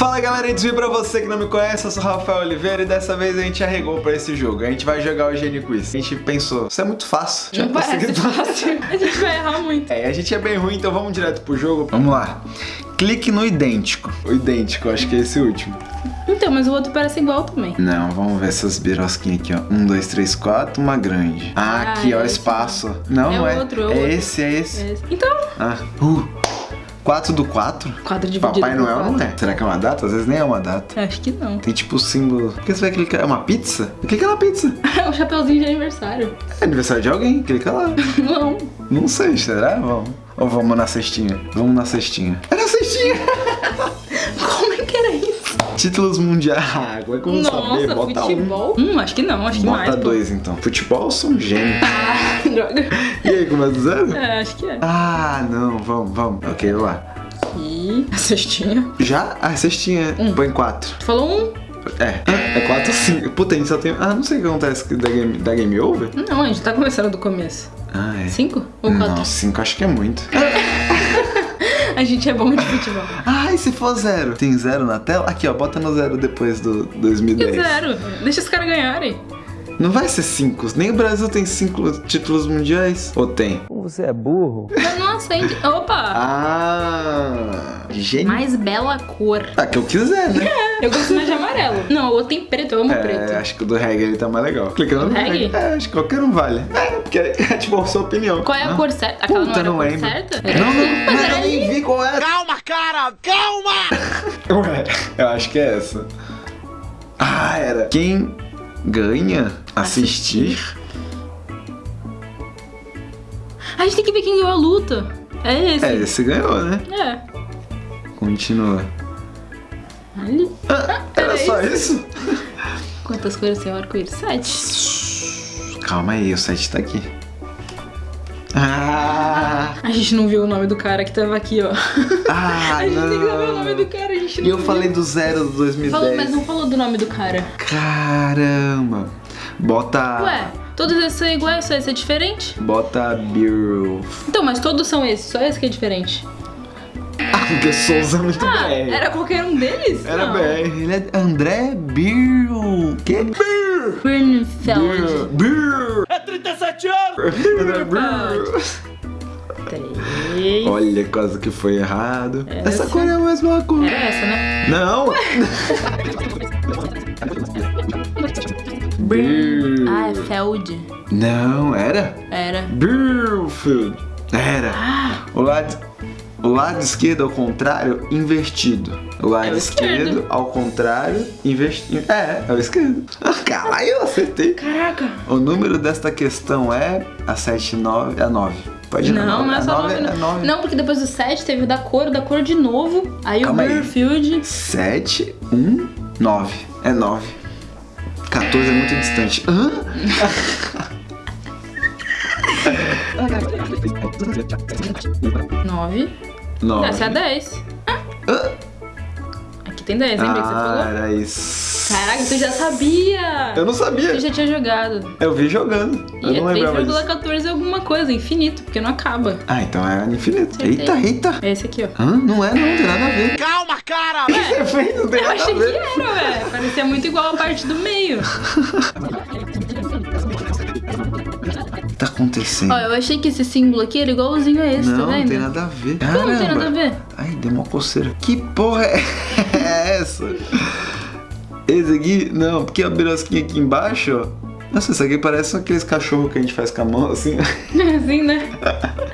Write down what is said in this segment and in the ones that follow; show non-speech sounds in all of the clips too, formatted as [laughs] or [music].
Fala galera, desvio pra você que não me conhece, eu sou o Rafael Oliveira e dessa vez a gente arregou pra esse jogo. A gente vai jogar o Genie Quiz. A gente pensou, isso é muito fácil. Já Não parece consegui- fácil. A gente vai errar muito. É, a gente é bem ruim, então vamos direto pro jogo. Vamos lá. Clique no idêntico. O idêntico, acho que é esse último. Então, mas o outro parece igual também. Não, vamos ver essas birosquinhas aqui, ó. Um, dois, três, quatro, uma grande. Ah, Ah, aqui, ó, é esse espaço. Não, É não é. outro, é é outro. esse, é esse. É esse. Então, Ah, uh. 4 do 4? quadro dividido Papai Noel não é. Será que é uma data? Às vezes nem é uma data. Acho que não. Tem tipo o símbolo. Por que você vai clicar? É uma pizza? Clica na pizza. [laughs] É um chapeuzinho de aniversário. É aniversário de alguém, clica lá. [laughs] Não. Não sei, será? Vamos. Ou vamos na cestinha? Vamos na cestinha. É na cestinha! [laughs] Como Títulos mundiais. Ah, como é que eu vou saber? Nossa, Bota futebol? Hum, acho que não, acho um. que mais. Bota pô. dois então. Futebol eu sou um gênio. Ah, [laughs] droga. E aí, começa zero? É, acho que é. Ah, não, vamos, vamos. Ok, vamos lá. E a cestinha. Já? Ah, cestinha. Um. Põe quatro. Tu falou um? É. É quatro sim. Puta, a gente só tem. Ah, não sei o que acontece da game, da game over. Não, a gente tá começando do começo. Ah, é. Cinco ou quatro? Não, cinco acho que é muito. [laughs] A gente é bom de futebol. Ai, se for zero. Tem zero na tela? Aqui, ó, bota no zero depois do Que 2010. zero. Deixa os caras ganharem. Não vai ser cinco. Nem o Brasil tem cinco títulos mundiais. Ou tem? Você é burro? Mas não acende. Opa! Ah, gênio. Mais bela cor. Ah, que eu quiser, né? Eu gosto mais de amarelo. Não, o outro tem preto, eu amo É, preto. acho que o do reggae ele tá mais legal. Clicando Do no reggae? reggae. É, acho que qualquer um vale. É, porque é [laughs] tipo a sua opinião. Qual é a Ah. cor certa? Aquela Puta, não não era a cor lembro. certa? Não, não, mas eu nem vi qual era. Calma, cara, calma! [laughs] Ué, eu acho que é essa. Ah, era. Quem ganha assistir. A gente tem que ver quem ganhou a luta. É esse. É, esse ganhou, né? É. Continua. Ali. Ah, era era só isso? Quantas cores tem o arco-íris? Sete. Calma aí, o 7 tá aqui. Ah! A gente não viu o nome do cara que tava aqui, ó. Ah, [laughs] a gente não. tem que saber o nome do cara, a gente não E eu viu. falei do zero do 2010. Falou, mas não falou do nome do cara. Caramba. Bota. Ué, todos esses são iguais, só esse é diferente? Bota Bureau. Então, mas todos são esses, só esse que é diferente. Ah, porque Souza é muito Ah, BR. era qualquer um deles? Era não. BR. Ele é André Bill. Que? Bill. Birnfeld. Bill. É 37 anos! André Bill. Três. Olha, quase que foi errado. Essa. Essa cor é a mesma cor. Era essa, né? Não. Bill. Ah, é Feld. Não, era? Era. Billfield. Era. Ah, O lado, o lado esquerdo ao contrário, invertido. O lado É o esquerdo, esquerdo. ao contrário, investido. É, é o esquerdo. [laughs] Caralho, eu acertei. caraca. O número desta questão é a 79, a 9. Pode ir Não, nove. não é só 9 nove, é não. 9. Não, porque depois do 7 teve o da cor, o da cor de novo. Aí Calma o aí. Burfield. 7, 1, 9. É 9. 14 é muito distante. Hã? [laughs] 9. 9. Essa é a 10. Hã? Aqui tem 10, lembra que você Ah, falou? era isso. Caraca, tu já sabia! Eu não sabia. Tu já tinha jogado. Eu vi jogando. Eu E é não lembrava disso. 3,14 alguma coisa, infinito, porque não acaba. Ah, então é infinito. Acertei. Eita, eita. É esse aqui, ó. Hã? Não é, não, tem nada a ver. Calma, cara! [laughs] Você fez, não tem Eu nada achei a que ver. era, velho. Parecia muito igual a parte do meio. [laughs] Tá acontecendo? Ó, eu achei que esse símbolo aqui era igualzinho a esse, não, tá não tem nada a ver. Como não tem nada a ver? Ai, deu uma coceira. Que porra é [laughs] essa? Esse aqui? Não, porque a birosquinha aqui embaixo, ó. Nossa, isso aqui parece aqueles cachorros que a gente faz com a mão, assim. [laughs] assim, né?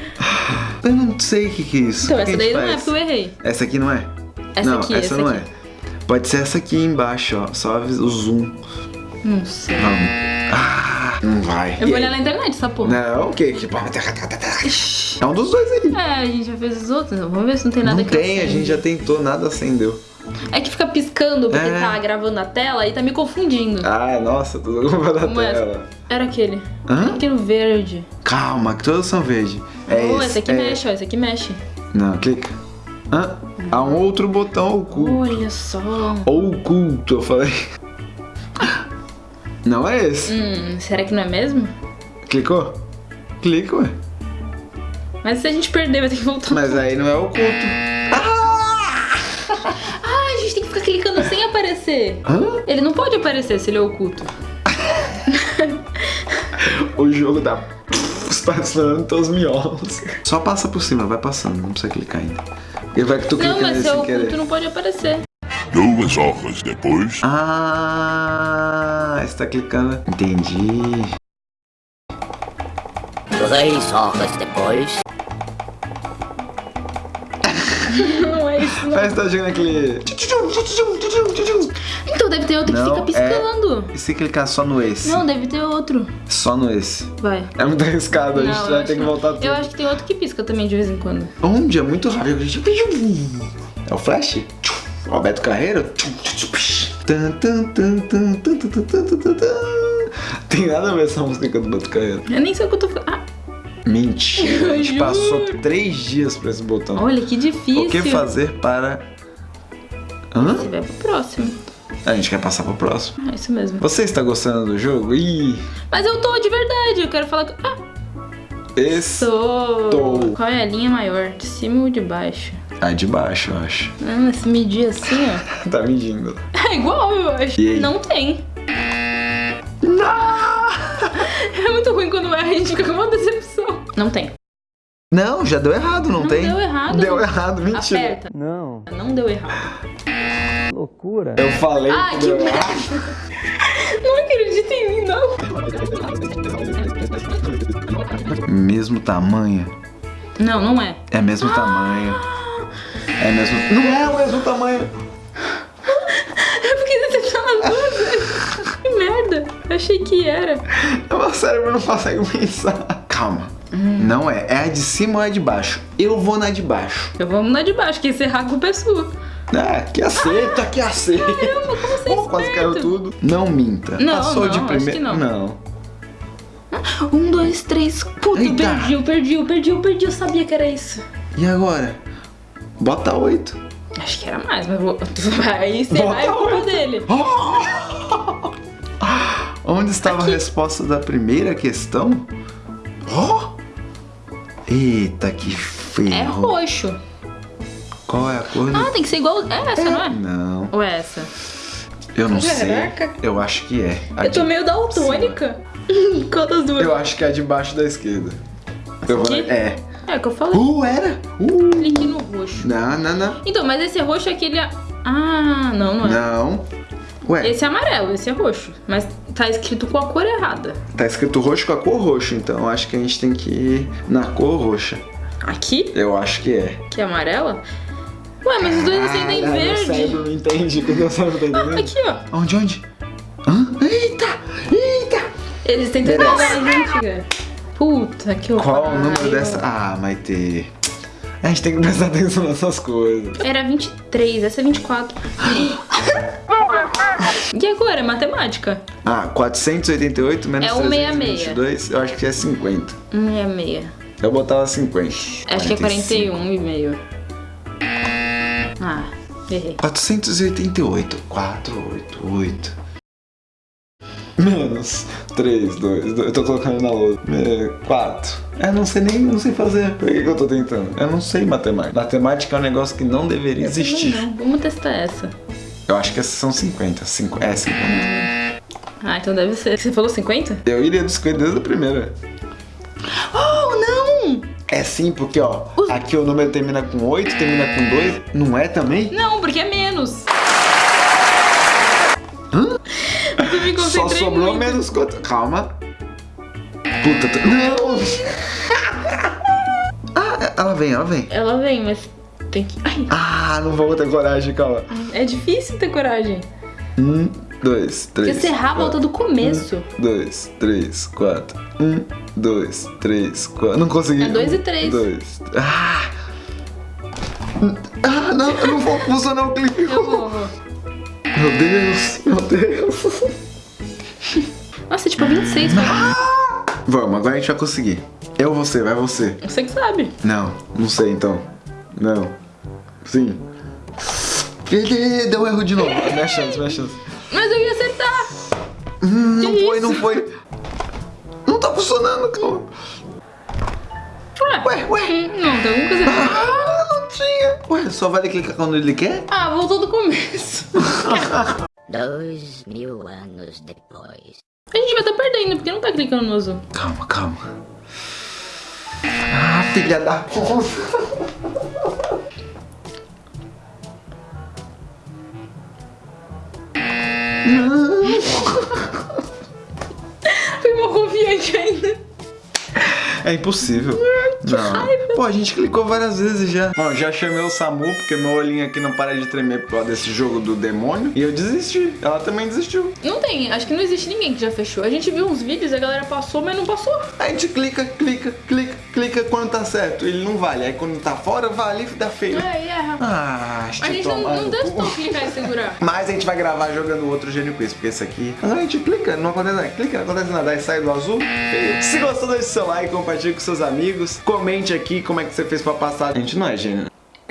[laughs] Eu não sei o que, que é isso. Então, essa daí gente não é faz? porque eu errei. Essa aqui não é? Essa não, aqui, essa essa não aqui. é. Pode ser essa aqui embaixo, ó. Só o zoom. Não sei. Vamos. Ah, não vai. Eu E vou aí? olhar na internet essa porra. Não, o que? É um dos dois aí. É, a gente já fez os outros. Vamos ver se não tem nada Não que tem, a acende. gente já tentou, nada acendeu. É que fica piscando porque É. tá gravando a tela e tá me confundindo. Ah, nossa, tudo da Como é? tela. Era aquele. Hã? Aquele verde. Calma, que todos são verde. É oh, esse. esse aqui é... mexe, ó. Esse aqui mexe. Não, clica. Hã? Há um outro botão oculto. Olha só. Oculto, eu falei. Não é esse. Hum, será que não é mesmo? Clicou? Clica, ué. Mas se a gente perder, vai ter que voltar. Mas aí não é oculto. Ah, a gente tem que ficar sem aparecer. Hã? Ele não pode aparecer se ele é oculto. [laughs] O jogo tá estacionando teus miolos. Só passa por cima, vai passando, não precisa clicar ainda. Ele vai que tu clica Não, mas se é oculto querer. não pode aparecer. Duas horas depois. Ah, você tá clicando. Entendi. Três horas depois. [laughs] Não é isso, não. Parece que tá jogando aquele. Então deve ter outro que Não, fica piscando. E se clicar só no esse? Não, deve ter outro. Só no esse. Vai. É muito arriscado, a gente vai ter que não. voltar tudo. Eu acho que tem outro que pisca também de vez em quando. Onde? É muito rápido. É o Flash? O Alberto Carreiro? Tem nada a ver essa música com a do Batucaiano. Eu nem sei o que eu tô falando. Ah. Mentira, a gente [laughs] passou três dias pra esse botão. Olha, que difícil. O que fazer para... Hã? Você vai pro próximo. A gente quer passar pro próximo. É isso mesmo. Você está gostando do jogo? Ih. Mas eu tô, de verdade. Eu quero falar... Ah. Estou. Qual é a linha maior? De cima ou de baixo? Ah, de baixo, eu acho. Ah, se medir assim, ó. [laughs] Tá medindo. [laughs] É igual, eu acho. E aí? Não tem. Não! [laughs] É muito ruim quando erra, a gente fica com uma decepção. Não tem. Não, já deu errado, não, Não tem? deu errado. Deu errado, mentira. Aperta. Não, Não deu errado. loucura. Eu falei Ai, que que merda. Não acredita em mim, não. Mesmo tamanho. Não, não é. É mesmo tamanho. É mesmo. Não é o mesmo tamanho. Eu fiquei decepcionada. Que merda. Eu achei que era. O meu cérebro não consegue pensar. Calma. Não é. É a de cima ou é a de baixo? Eu vou na de baixo. Eu vou na de baixo, que esse errar a culpa é sua. Ah, que aceita, que aceita. Caramba, como você é Pô, quase caiu tudo. Não minta. Não, Passou não, de que não. não. Um, dois, três. Puta, Eita. perdi, eu perdi, eu perdi, eu perdi. Eu sabia que era isso. E agora? Bota oito. Acho que era mais, mas vou. [laughs] Aí você vai é Bota culpa dele. [laughs] Onde estava a resposta da primeira questão? Oh! Eita, que feio. É roxo. Qual é a cor? do- Ah, tem que ser igual. É essa, não é? Não, Ou é essa? eu não Caraca. sei. Eu acho que é. A Eu tô de- meio daltônica. [laughs] Qual das duas? Eu acho que é a de baixo da esquerda. Eu vou... aqui? É. É o que eu falei. Uh, era? Uh. Clique no roxo. Não, não, não. Então, mas esse roxo é aquele. Ah, não, não é. Não. Ué, Esse é amarelo, esse é roxo. Mas tá escrito com a cor errada. tá escrito roxo com a cor roxa, então acho que a gente tem que ir na cor roxa. Aqui, Eu acho que é. que é amarela. Ué, mas os dois acendem Ah, Meu verde. cérebro não entende, que meu cérebro tá Ah, entendendo. aqui, ó. Onde, onde? Hã? Eita! Eita! Eles tentam enganar a gente, cara. Puta que Qual o número dessa? Ah, Maite. A gente tem que prestar atenção nessas coisas. Era 23, essa é 24. e agora? É matemática. Ah, 488 menos É um 322, eu acho que é 50. 66. Eu botava 50. Acho que é 45. 41 e meio. Ah, errei. 488. 488. Menos 3, 2, 2. Eu tô colocando na lousa. 4. É, não sei nem, não sei fazer. Por que, que eu tô tentando? Eu não sei matemática. Matemática é um negócio que não deveria existir. Não, vamos testar essa. Eu acho que essas são 50. Cinco, é 50. Ah, então deve ser. Você falou 50? Eu iria dos 50 desde a primeira. Oh, não! É sim, porque ó, aqui o número termina com 8, termina com 2. Não é também? Não, porque é menos. Eu me Só concentrei sobrou muito. menos quanto. Calma. Puta, tô... não! [laughs] ah, ela vem, ela vem. Ela vem, mas tem que. Ai, Ah, não vou ter coragem, calma. é difícil ter coragem. Um, dois, três. Porque você errar a volta do começo. Dois, três, quatro. Um, dois, três, quatro. Não consegui. É dois e três. Dois. Ah! Ah, não, eu não vou funcionar o clique. Eu vou, vou. Meu Deus, meu Deus. [laughs] Nossa, tipo 26, vai. [gasps] Vamos, agora a gente vai conseguir. Eu, você, vai você. Você que sabe. Não, não sei então. Não. Sim. Deu erro de novo. Minha chance, minha chance. Mas eu ia acertar. Hum, não Que foi, isso? não foi. Não tá funcionando, calma. Ué, Ué, ué. hum, Não, tem alguma coisa errada. Ah, não tinha. Ué, só vale clicar quando ele quer? Ah, voltou do começo. [laughs] Dois mil anos depois. A gente vai estar perdendo, porque não tá clicando no azul. Calma, calma. Ah, filha da puta. Fui mal confiante ainda. É impossível. Não. Pô, a gente clicou várias vezes já. Bom, já chamei o Samu, porque meu olhinho aqui não para de tremer por causa desse jogo do demônio. E eu desisti. Ela também desistiu. Não tem, acho que não existe ninguém que já fechou. A gente viu uns vídeos, a galera passou, mas não passou. A gente clica, clica, clica, clica quando tá certo. Ele não vale. Aí quando tá fora, vale e dá feio. É, e erra. Ah, A gente não, não testou clicar e segurar. [laughs] Mas a gente vai gravar jogando outro Gênio Quiz, porque esse aqui. A gente clica, não acontece nada. Clica, não acontece nada. Aí sai do azul. feio. Se gostou, deixe seu like, compartilhe com seus amigos. Comente aqui como é que você fez pra passar. A gente não é gênio,